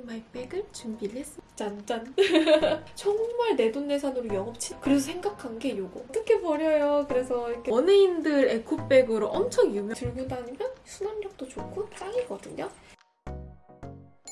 마이백을 준비를 했습니다. 짠짠. 정말 내돈내산으로 영업치. 그래서 생각한 게 요거. 어떻게 버려요? 그래서 이렇게 연예인들 에코백으로 엄청 유명. 들고 다니면 수납력도 좋고 짱이거든요.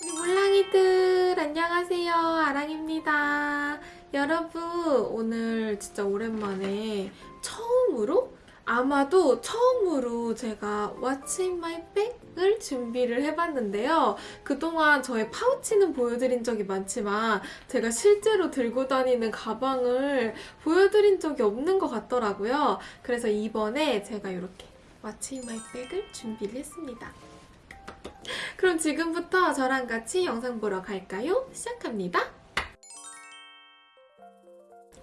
우리 몰랑이들 안녕하세요. 아랑입니다. 여러분 오늘 진짜 오랜만에 처음으로 아마도 처음으로 제가 What's in my bag을 준비를 해봤는데요. 그동안 저의 파우치는 보여드린 적이 많지만 제가 실제로 들고 다니는 가방을 보여드린 적이 없는 것 같더라고요. 그래서 이번에 제가 이렇게 What's in my bag을 준비를 했습니다. 그럼 지금부터 저랑 같이 영상 보러 갈까요? 시작합니다.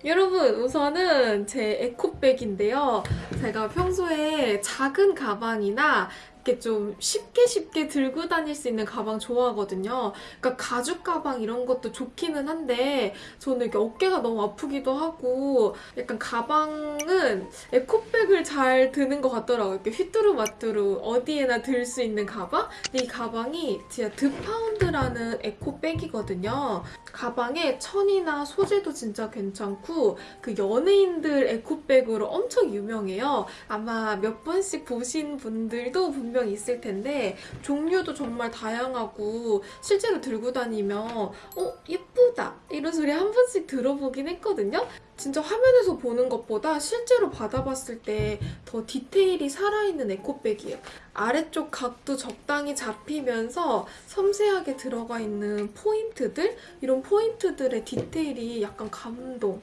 여러분 우선은 제 에코백인데요. 제가 평소에 작은 가방이나 이렇게 좀 쉽게 쉽게 들고 다닐 수 있는 가방 좋아하거든요. 그러니까 가죽 가방 이런 것도 좋기는 한데 저는 이렇게 어깨가 너무 아프기도 하고 약간 가방은 에코백을 잘 드는 것 같더라고요. 이렇게 휘뚜루마뚜루 어디에나 들 수 있는 가방? 근데 이 가방이 진짜 드파운드라는 에코백이거든요. 가방에 천이나 소재도 진짜 괜찮고 그 연예인들 에코백으로 엄청 유명해요. 아마 몇 번씩 보신 분들도 분명 있을 텐데 종류도 정말 다양하고 실제로 들고 다니면 어 예쁘다 이런 소리 한 번씩 들어보긴 했거든요. 진짜 화면에서 보는 것보다 실제로 받아봤을 때 더 디테일이 살아있는 에코백이에요. 아래쪽 각도 적당히 잡히면서 섬세하게 들어가 있는 포인트들? 이런 포인트들의 디테일이 약간 감동.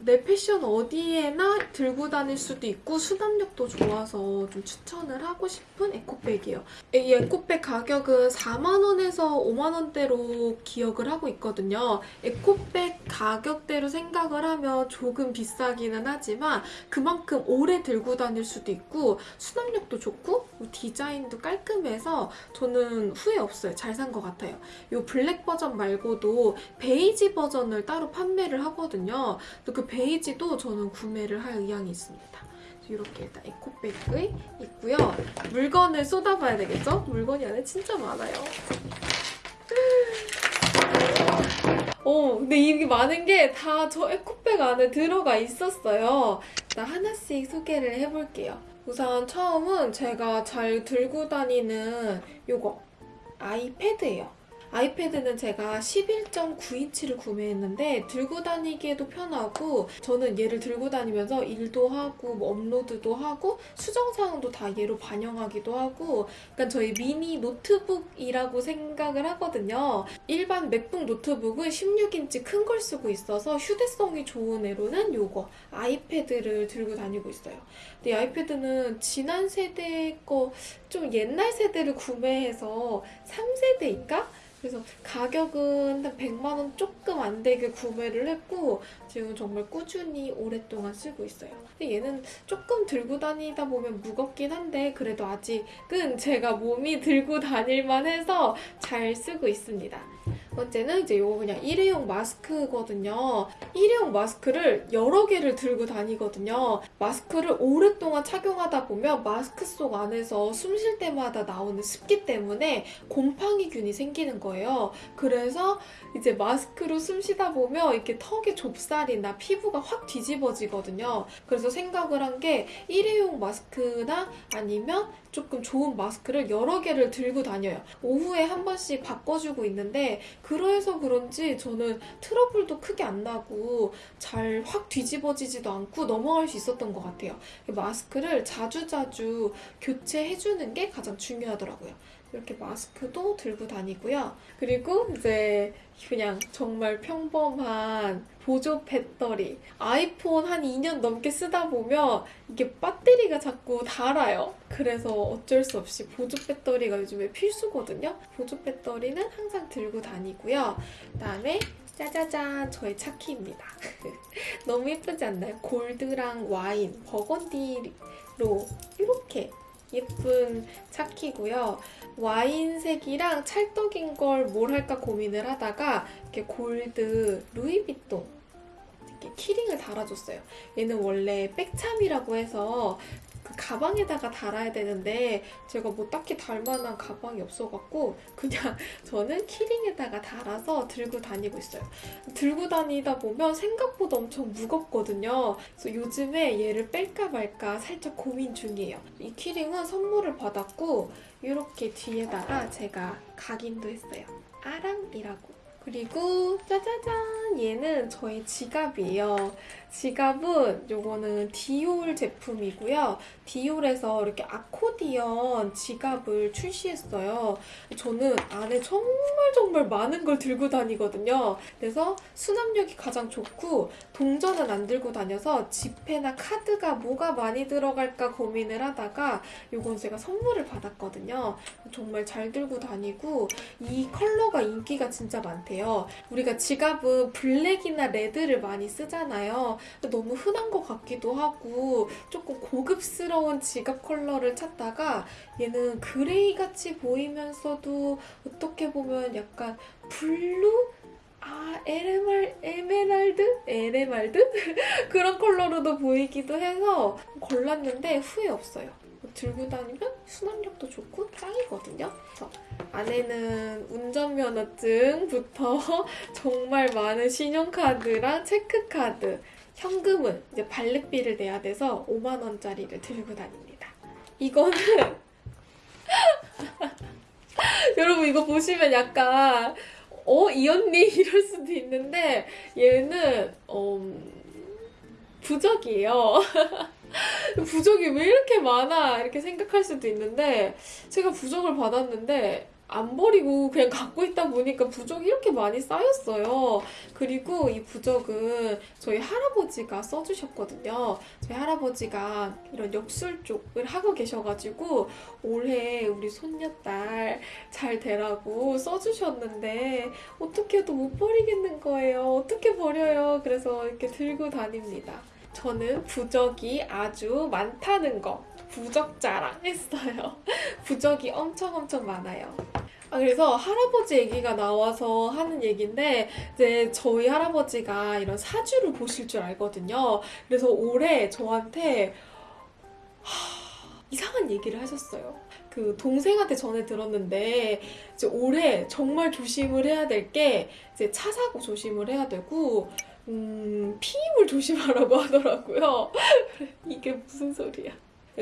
내 패션 어디에나 들고 다닐 수도 있고 수납력도 좋아서 좀 추천을 하고 싶은 에코백이에요. 이 에코백 가격은 4만원에서 5만원대로 기억을 하고 있거든요. 에코백 가격대로 생각을 하면 조금 비싸기는 하지만 그만큼 오래 들고 다닐 수도 있고 수납력도 좋고 디자인도 깔끔해서 저는 후회 없어요. 잘 산 것 같아요. 이 블랙 버전 말고도 베이지 버전을 따로 판매를 하거든요. 그 베이지도 저는 구매를 할 의향이 있습니다. 이렇게 일단 에코백이 있고요. 물건을 쏟아봐야 되겠죠? 물건이 안에 진짜 많아요. 어, 근데 이게 많은 게 다 저 에코백 안에 들어가 있었어요. 나 하나씩 소개를 해볼게요. 우선 처음은 제가 잘 들고 다니는 요거 아이패드예요. 아이패드는 제가 11.9인치를 구매했는데 들고 다니기에도 편하고 저는 얘를 들고 다니면서 일도 하고 뭐 업로드도 하고 수정사항도 다 얘로 반영하기도 하고 약간 저의 미니 노트북이라고 생각을 하거든요. 일반 맥북 노트북은 16인치 큰 걸 쓰고 있어서 휴대성이 좋은 애로는 요거 아이패드를 들고 다니고 있어요. 근데 이 아이패드는 지난 세대 거 좀 옛날 세대를 구매해서 3세대인가? 그래서 가격은 한 100만 원 조금 안 되게 구매를 했고 지금 정말 꾸준히 오랫동안 쓰고 있어요. 근데 얘는 조금 들고 다니다 보면 무겁긴 한데 그래도 아직은 제가 몸이 들고 다닐만 해서 잘 쓰고 있습니다. 번째는 이제 이거 그냥 일회용 마스크거든요. 일회용 마스크를 여러 개를 들고 다니거든요. 마스크를 오랫동안 착용하다 보면 마스크 속 안에서 숨 쉴 때마다 나오는 습기 때문에 곰팡이균이 생기는 거예요. 그래서 이제 마스크로 숨 쉬다 보면 이렇게 턱에 좁쌀이나 피부가 확 뒤집어지거든요. 그래서 생각을 한 게 일회용 마스크나 아니면 조금 좋은 마스크를 여러 개를 들고 다녀요. 오후에 한 번씩 바꿔주고 있는데 그래서 그런지 저는 트러블도 크게 안 나고 잘 확 뒤집어지지도 않고 넘어갈 수 있었던 것 같아요. 마스크를 자주자주 교체해주는 게 가장 중요하더라고요. 이렇게 마스크도 들고 다니고요. 그리고 이제 그냥 정말 평범한 보조 배터리. 아이폰 한 2년 넘게 쓰다 보면 이게 배터리가 자꾸 닳아요. 그래서 어쩔 수 없이 보조 배터리가 요즘에 필수거든요. 보조 배터리는 항상 들고 다니고요. 그다음에 짜자잔 저의 차키입니다. 너무 예쁘지 않나요? 골드랑 와인, 버건디로 이렇게 예쁜 차키고요. 와인색이랑 찰떡인 걸 뭘 할까 고민을 하다가 이렇게 골드 루이비통 이렇게 키링을 달아줬어요. 얘는 원래 백참이라고 해서 그 가방에다가 달아야 되는데 제가 뭐 딱히 달 만한 가방이 없어갖고 그냥 저는 키링에다가 달아서 들고 다니고 있어요. 들고 다니다 보면 생각보다 엄청 무겁거든요. 그래서 요즘에 얘를 뺄까 말까 살짝 고민 중이에요. 이 키링은 선물을 받았고 이렇게 뒤에다가 제가 각인도 했어요. 아랑이라고. 그리고 짜자잔 얘는 저의 지갑이에요. 지갑은 요거는 디올 제품이고요. 디올에서 이렇게 아코디언 지갑을 출시했어요. 저는 안에 정말 정말 많은 걸 들고 다니거든요. 그래서 수납력이 가장 좋고 동전은 안 들고 다녀서 지폐나 카드가 뭐가 많이 들어갈까 고민을 하다가 요건 제가 선물을 받았거든요. 정말 잘 들고 다니고 이 컬러가 인기가 진짜 많대요. 우리가 지갑은 블랙이나 레드를 많이 쓰잖아요. 너무 흔한 것 같기도 하고 조금 고급스러운 지갑 컬러를 찾다가 얘는 그레이 같이 보이면서도 어떻게 보면 약간 블루? 아, 에메랄, 에메랄드? 에메랄드? 그런 컬러로도 보이기도 해서 골랐는데 후회 없어요. 들고 다니면 수납력도 좋고 짱이거든요. 그래서 안에는 운전면허증부터 정말 많은 신용카드랑 체크카드, 현금은 이제 valet비를 내야 돼서 5만 원짜리를 들고 다닙니다. 이거는 여러분 이거 보시면 약간 어? 이 언니 이럴 수도 있는데 얘는 어, 부적이에요. 부적이 왜 이렇게 많아 이렇게 생각할 수도 있는데 제가 부적을 받았는데 안 버리고 그냥 갖고 있다 보니까 부적이 이렇게 많이 쌓였어요. 그리고 이 부적은 저희 할아버지가 써주셨거든요. 저희 할아버지가 이런 역술 쪽을 하고 계셔가지고 올해 우리 손녀딸 잘 되라고 써주셨는데 어떻게 해도 못 버리겠는 거예요. 어떻게 버려요? 그래서 이렇게 들고 다닙니다. 저는 부적이 아주 많다는 거 부적 자랑 했어요. 부적이 엄청 엄청 많아요. 아, 그래서 할아버지 얘기가 나와서 하는 얘기인데, 이제 저희 할아버지가 이런 사주를 보실 줄 알거든요. 그래서 올해 저한테, 하, 이상한 얘기를 하셨어요. 그 동생한테 전해 들었는데, 이제 올해 정말 조심을 해야 될 게, 이제 차 사고 조심을 해야 되고, 음, 피임을 조심하라고 하더라고요. 이게 무슨 소리야.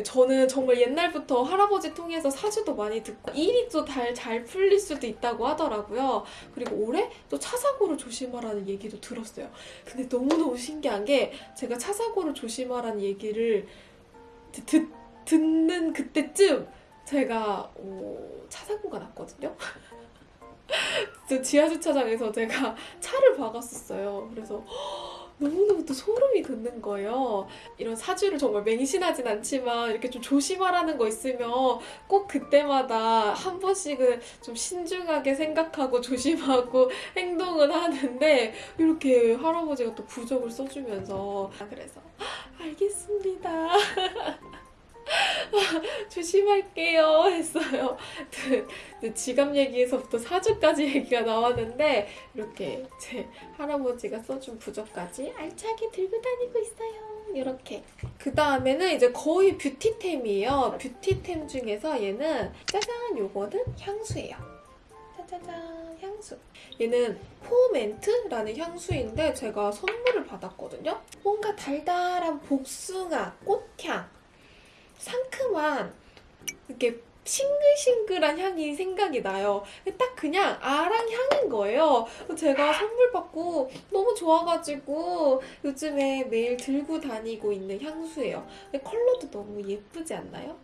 저는 정말 옛날부터 할아버지 통해서 사주도 많이 듣고 일이 또잘 풀릴 수도 있다고 하더라고요. 그리고 올해 또 차 사고를 조심하라는 얘기도 들었어요. 근데 너무너무 신기한 게 제가 차 사고를 조심하라는 얘기를 듣, 듣는 그때쯤 제가 어, 차 사고가 났거든요. 저 지하 주차장에서 제가 차를 박았었어요. 그래서 너무너무 또 소름이 돋는 거예요. 이런 사주를 정말 맹신하진 않지만 이렇게 좀 조심하라는 거 있으면 꼭 그때마다 한 번씩은 좀 신중하게 생각하고 조심하고 행동은 하는데 이렇게 할아버지가 또 부적을 써주면서 아, 그래서 알겠습니다. 조심할게요 했어요. 그 지갑 얘기에서부터 사주까지 얘기가 나왔는데 이렇게 제 할아버지가 써준 부적까지 알차게 들고 다니고 있어요. 이렇게. 그 다음에는 이제 거의 뷰티템이에요. 뷰티템 중에서 얘는 짜잔 요거는 향수예요. 짜자잔 향수. 얘는 포멘트라는 향수인데 제가 선물을 받았거든요. 뭔가 달달한 복숭아, 꽃향 상큼한 이렇게 싱글싱글한 향이 생각이 나요. 딱 그냥 아랑 향인 거예요. 제가 선물 받고 너무 좋아가지고 요즘에 매일 들고 다니고 있는 향수예요. 컬러도 너무 예쁘지 않나요?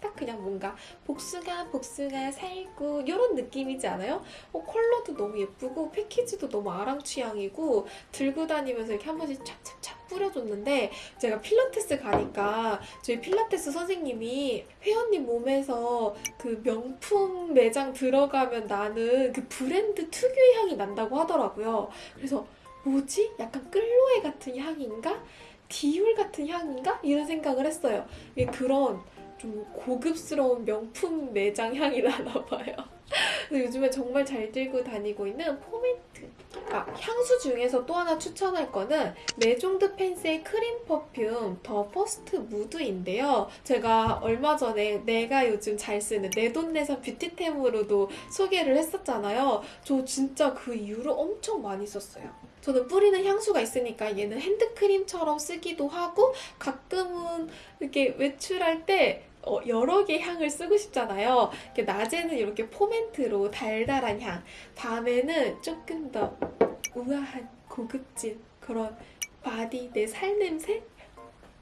딱 그냥 뭔가 복숭아 복숭아 살구 이런 느낌이지 않아요? 어, 컬러도 너무 예쁘고 패키지도 너무 아랑 취향이고 들고 다니면서 이렇게 한 번씩 찹찹찹 뿌려줬는데 제가 필라테스 가니까 저희 필라테스 선생님이 회원님 몸에서 그 명품 매장 들어가면 나는 그 브랜드 특유의 향이 난다고 하더라고요. 그래서 뭐지? 약간 끌로에 같은 향인가? 디올 같은 향인가? 이런 생각을 했어요. 이게 그런 좀 고급스러운 명품 매장 향이 나나 봐요. 그래서 요즘에 정말 잘 들고 다니고 있는 포멘트. 아, 향수 중에서 또 하나 추천할 거는 메종드 펜스의 크림 퍼퓸 더 퍼스트 무드인데요. 제가 얼마 전에 내가 요즘 잘 쓰는 내돈내산 뷰티템으로도 소개를 했었잖아요. 저 진짜 그 이후로 엄청 많이 썼어요. 저는 뿌리는 향수가 있으니까 얘는 핸드크림처럼 쓰기도 하고 가끔은 이렇게 외출할 때 어, 여러 개 향을 쓰고 싶잖아요. 이렇게 낮에는 이렇게 포멘트로 달달한 향, 밤에는 조금 더 우아한 고급진 그런 바디 내 살 냄새?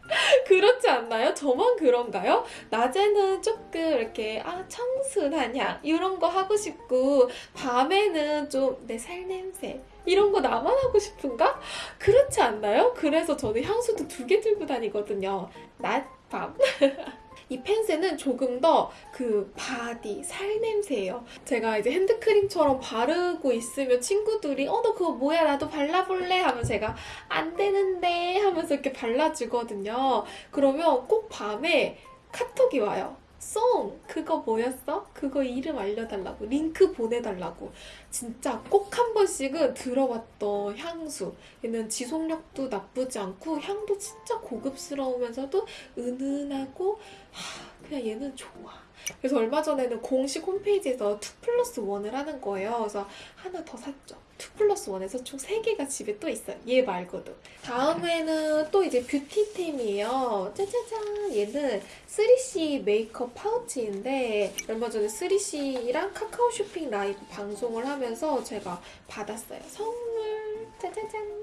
그렇지 않나요? 저만 그런가요? 낮에는 조금 이렇게 아 청순한 향 이런 거 하고 싶고 밤에는 좀 내 살 냄새 이런 거 나만 하고 싶은가? 그렇지 않나요? 그래서 저는 향수도 두 개 들고 다니거든요. 낮, 밤. 이 펜스는 조금 더 그 바디, 살 냄새예요. 제가 이제 핸드크림처럼 바르고 있으면 친구들이 어, 너 그거 뭐야? 나도 발라볼래? 하면 제가 안 되는데 하면서 이렇게 발라주거든요. 그러면 꼭 밤에 카톡이 와요. 송! 그거 뭐였어? 그거 이름 알려달라고. 링크 보내달라고. 진짜 꼭 한 번씩은 들어봤던 향수. 얘는 지속력도 나쁘지 않고 향도 진짜 고급스러우면서도 은은하고 하, 그냥 얘는 좋아. 그래서 얼마 전에는 공식 홈페이지에서 2 플러스 1을 하는 거예요. 그래서 하나 더 샀죠. 2 플러스 1에서 총 3개가 집에 또 있어요. 얘 말고도. 다음에는 또 이제 뷰티템이에요. 짜자잔! 얘는 3CE 메이크업 파우치인데 얼마 전에 3CE랑 카카오 쇼핑 라이브 방송을 하면서 제가 받았어요. 선물! 짜자잔!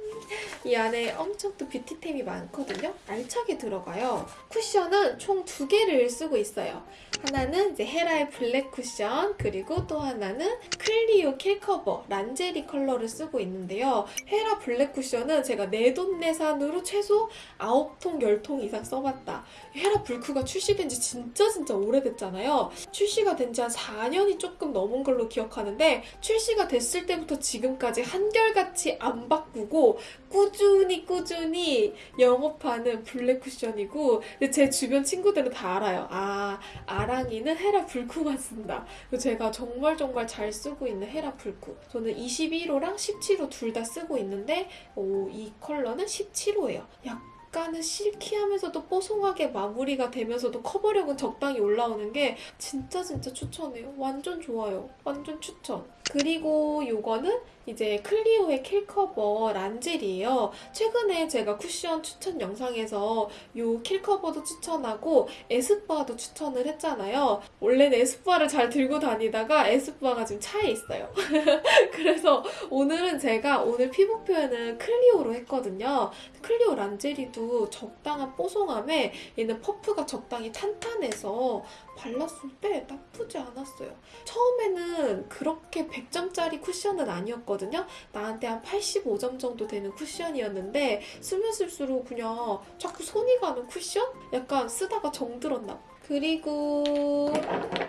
이 안에 엄청 또 뷰티템이 많거든요. 알차게 들어가요. 쿠션은 총 두 개를 쓰고 있어요. 하나는 이제 헤라의 블랙 쿠션 그리고 또 하나는 클리오 킬커버 란제리 컬러를 쓰고 있는데요. 헤라 블랙 쿠션은 제가 내돈내산으로 최소 9통, 10통 이상 써봤다. 헤라 블쿠가 출시된 지 진짜 진짜 오래됐잖아요. 출시가 된 지 한 4년이 조금 넘은 걸로 기억하는데 출시가 됐을 때부터 지금까지 한결같이 안 바꾸고 꾸준히 꾸준히 영업하는 블랙 쿠션이고 근데 제 주변 친구들은 다 알아요. 아, 아랑이는 헤라 불쿠만 쓴다. 제가 정말 정말 잘 쓰고 있는 헤라 불쿠. 저는 21호랑 17호 둘 다 쓰고 있는데 오, 이 컬러는 17호예요. 약간은 실키하면서도 뽀송하게 마무리가 되면서도 커버력은 적당히 올라오는 게 진짜 진짜 추천해요. 완전 좋아요. 완전 추천. 그리고 요거는 이제 클리오의 킬커버 란제리예요. 최근에 제가 쿠션 추천 영상에서 요 킬커버도 추천하고 에스쁘아도 추천을 했잖아요. 원래는 에스쁘아를 잘 들고 다니다가 에스쁘아가 지금 차에 있어요. 그래서 오늘은 제가 오늘 피부 표현은 클리오로 했거든요. 클리오 란제리도 적당한 뽀송함에 얘는 퍼프가 적당히 탄탄해서 발랐을 때 나쁘지 않았어요. 처음에는 그렇게 100점짜리 쿠션은 아니었거든요. 나한테 한 85점 정도 되는 쿠션이었는데 쓰면 쓸수록 그냥 자꾸 손이 가는 쿠션? 약간 쓰다가 정들었나 봐. 그리고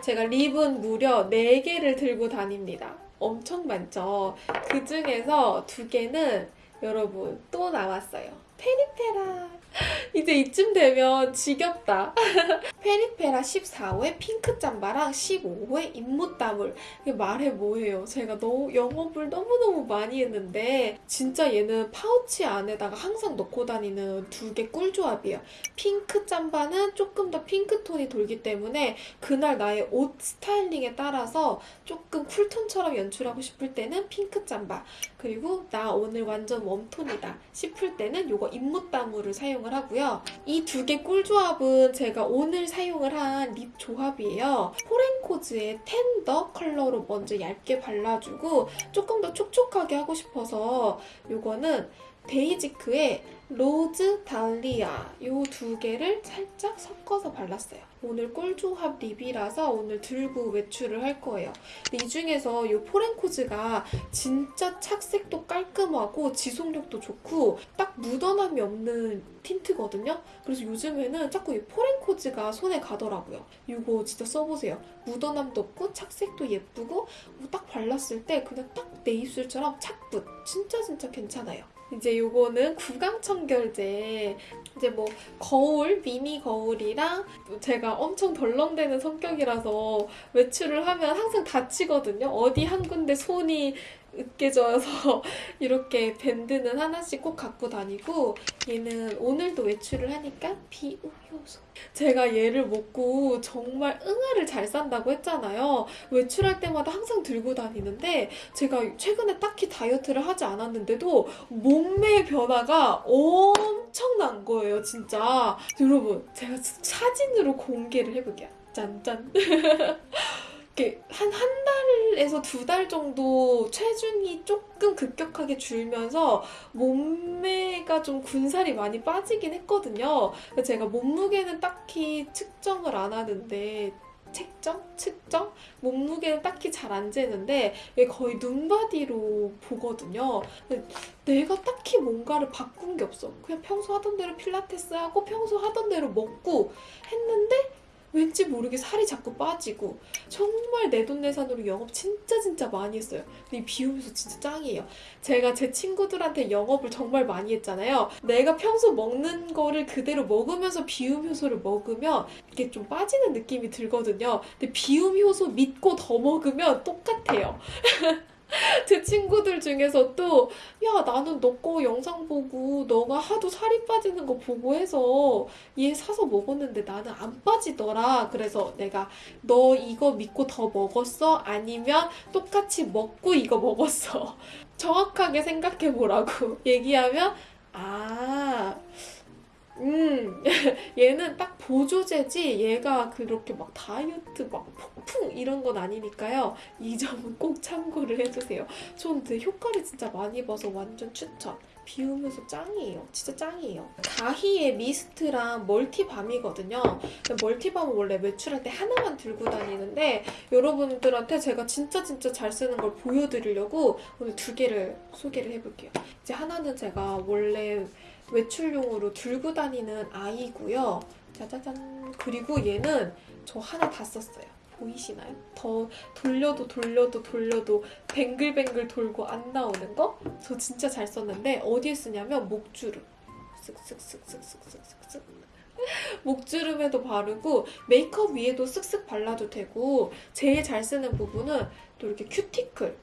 제가 립은 무려 4개를 들고 다닙니다. 엄청 많죠? 그 중에서 두 개는 여러분 또 나왔어요. 페리페라. 이제 이쯤 되면 지겹다. 페리페라 14호의 핑크 짬바랑 15호의 입무따물. 말해 뭐해요. 제가 너무 영업을 너무너무 많이 했는데 진짜 얘는 파우치 안에다가 항상 넣고 다니는 두 개 꿀조합이에요. 핑크 짬바는 조금 더 핑크톤이 돌기 때문에 그날 나의 옷 스타일링에 따라서 조금 쿨톤처럼 연출하고 싶을 때는 핑크 짬바. 그리고 나 오늘 완전 웜톤이다 싶을 때는 이거 입무따물을 사용을 하고요. 이 두 개 꿀조합은 제가 오늘 사용을 한 립 조합이에요. 포렌코즈의 텐더 컬러로 먼저 얇게 발라주고 조금 더 촉촉하게 하고 싶어서 이거는 데이지크의 로즈 달리아 이 두 개를 살짝 섞어서 발랐어요. 오늘 꿀조합 립이라서 오늘 들고 외출을 할 거예요. 이 중에서 이 포렌코즈가 진짜 착색도 깔끔하고 지속력도 좋고 딱 묻어남이 없는 틴트거든요. 그래서 요즘에는 자꾸 이 포렌코즈가 손에 가더라고요. 이거 진짜 써보세요. 묻어남도 없고 착색도 예쁘고 딱 발랐을 때 그냥 딱 내 입술처럼 착붙. 진짜 진짜 괜찮아요. 이제 요거는 구강청결제. 이제 뭐 거울 미니 거울이랑 제가 엄청 덜렁대는 성격이라서 외출을 하면 항상 다치거든요. 어디 한 군데 손이 으깨져서 이렇게 밴드는 하나씩 꼭 갖고 다니고 얘는 오늘도 외출을 하니까 비우효소. 제가 얘를 먹고 정말 응아를 잘 산다고 했잖아요. 외출할 때마다 항상 들고 다니는데 제가 최근에 딱히 다이어트를 하지 않았는데도 몸매의 변화가 엄청난 거예요, 진짜. 여러분, 제가 사진으로 공개를 해볼게요. 짠짠. 한, 한 달에서 두 달 정도 체중이 조금 급격하게 줄면서 몸매가 좀 군살이 많이 빠지긴 했거든요. 제가 몸무게는 딱히 측정을 안 하는데 책정? 측정? 몸무게는 딱히 잘 안 재는데 얘 거의 눈바디로 보거든요. 내가 딱히 뭔가를 바꾼 게 없어. 그냥 평소 하던 대로 필라테스 하고 평소 하던 대로 먹고 했는데 왠지 모르게 살이 자꾸 빠지고 정말 내돈내산으로 영업 진짜 진짜 많이 했어요. 근데 이 비우면서 진짜 짱이에요. 제가 제 친구들한테 영업을 정말 많이 했잖아요. 내가 평소 먹는 거를 그대로 먹으면서 비움 효소를 먹으면 이게 좀 빠지는 느낌이 들거든요. 근데 비움 효소 믿고 더 먹으면 똑같아요. 제 친구들 중에서 또, 야, 나는 너 거 영상 보고 너가 하도 살이 빠지는 거 보고 해서 얘 사서 먹었는데 나는 안 빠지더라. 그래서 내가 너 이거 믿고 더 먹었어? 아니면 똑같이 먹고 이거 먹었어? 정확하게 생각해 보라고 얘기하면, 아, 음, 얘는 딱 보조제지 얘가 그렇게 막 다이어트 막 폭풍 이런 건 아니니까요. 이 점은 꼭 참고를 해주세요. 전 근데 효과를 진짜 많이 봐서 완전 추천. 비우면서 짱이에요. 진짜 짱이에요. 가히의 미스트랑 멀티밤이거든요. 멀티밤은 원래 외출할 때 하나만 들고 다니는데 여러분들한테 제가 진짜 진짜 잘 쓰는 걸 보여드리려고 오늘 두 개를 소개를 해볼게요. 이제 하나는 제가 원래 외출용으로 들고 다니는 아이고요. 짜자잔. 그리고 얘는 저 하나 다 썼어요. 보이시나요? 더 돌려도 돌려도 돌려도 뱅글뱅글 돌고 안 나오는 거? 저 진짜 잘 썼는데 어디에 쓰냐면 목주름. 쓱쓱쓱쓱쓱쓱쓱쓱. 목주름에도 바르고 메이크업 위에도 쓱쓱 발라도 되고 제일 잘 쓰는 부분은 또 이렇게 큐티클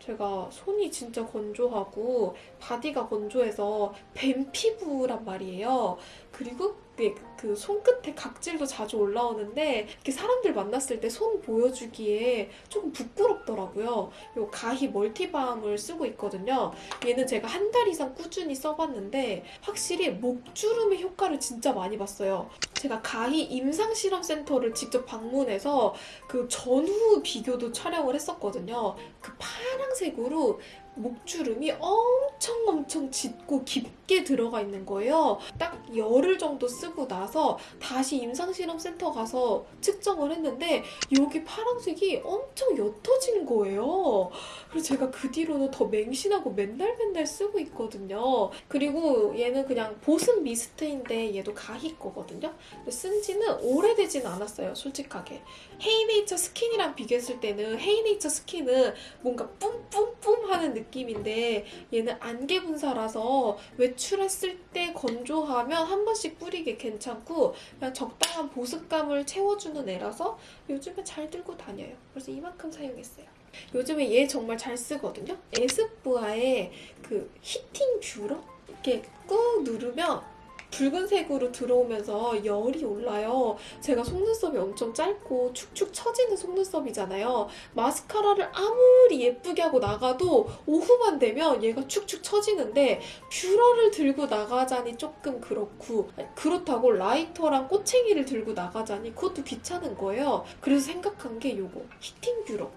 제가 손이 진짜 건조하고 바디가 건조해서 뱀 피부란 말이에요. 그리고 그, 그 손끝에 각질도 자주 올라오는데 이렇게 사람들 만났을 때 손 보여주기에 조금 부끄럽더라고요. 요 가히 멀티밤을 쓰고 있거든요. 얘는 제가 한 달 이상 꾸준히 써봤는데 확실히 목주름의 효과를 진짜 많이 봤어요. 제가 가히 임상실험센터를 직접 방문해서 그 전후 비교도 촬영을 했었거든요. 그 파란색으로 목주름이 엄청 엄청 짙고 깊게 들어가 있는 거예요. 딱 열흘 정도 쓰고 나서 다시 임상실험센터 가서 측정을 했는데 여기 파란색이 엄청 옅어진 거예요. 그래서 제가 그 뒤로는 더 맹신하고 맨날 맨날 쓰고 있거든요. 그리고 얘는 그냥 보습 미스트인데 얘도 가히 거거든요. 쓴 지는 오래되진 않았어요, 솔직하게. 헤이네이처 스킨이랑 비교했을 때는 헤이네이처 스킨은 뭔가 뿜뿜뿜 하는 느낌인데 얘는 안개 분사라서 외출했을 때 건조하면 한 번씩 뿌리기 괜찮고 그냥 적당한 보습감을 채워주는 애라서 요즘에 잘 들고 다녀요. 그래서 이만큼 사용했어요. 요즘에 얘 정말 잘 쓰거든요. 에스쁘아의 그 히팅 뷰러? 이렇게 꾹 누르면 붉은색으로 들어오면서 열이 올라요. 제가 속눈썹이 엄청 짧고 축축 처지는 속눈썹이잖아요. 마스카라를 아무리 예쁘게 하고 나가도 오후만 되면 얘가 축축 처지는데 뷰러를 들고 나가자니 조금 그렇고 그렇다고 라이터랑 꼬챙이를 들고 나가자니 그것도 귀찮은 거예요. 그래서 생각한 게 요거 히팅 뷰러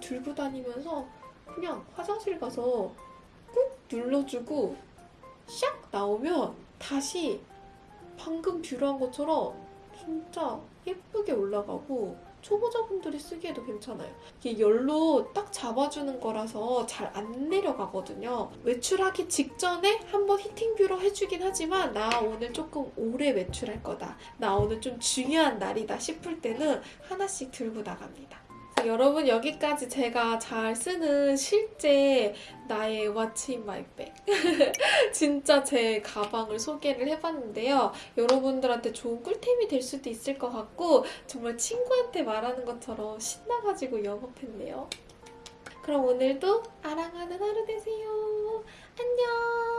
들고 다니면서 그냥 화장실 가서 꾹 눌러주고 샥 나오면 다시 방금 뷰러한 것처럼 진짜 예쁘게 올라가고 초보자분들이 쓰기에도 괜찮아요. 이게 열로 딱 잡아주는 거라서 잘 안 내려가거든요. 외출하기 직전에 한번 히팅 뷰러 해주긴 하지만 나 오늘 조금 오래 외출할 거다. 나 오늘 좀 중요한 날이다 싶을 때는 하나씩 들고 나갑니다. 여러분 여기까지 제가 잘 쓰는 실제 나의 my bag 진짜 제 가방을 소개를 해봤는데요. 여러분들한테 좋은 꿀템이 될 수도 있을 것 같고 정말 친구한테 말하는 것처럼 신나가지고 영업했네요. 그럼 오늘도 아랑하는 하루 되세요. 안녕!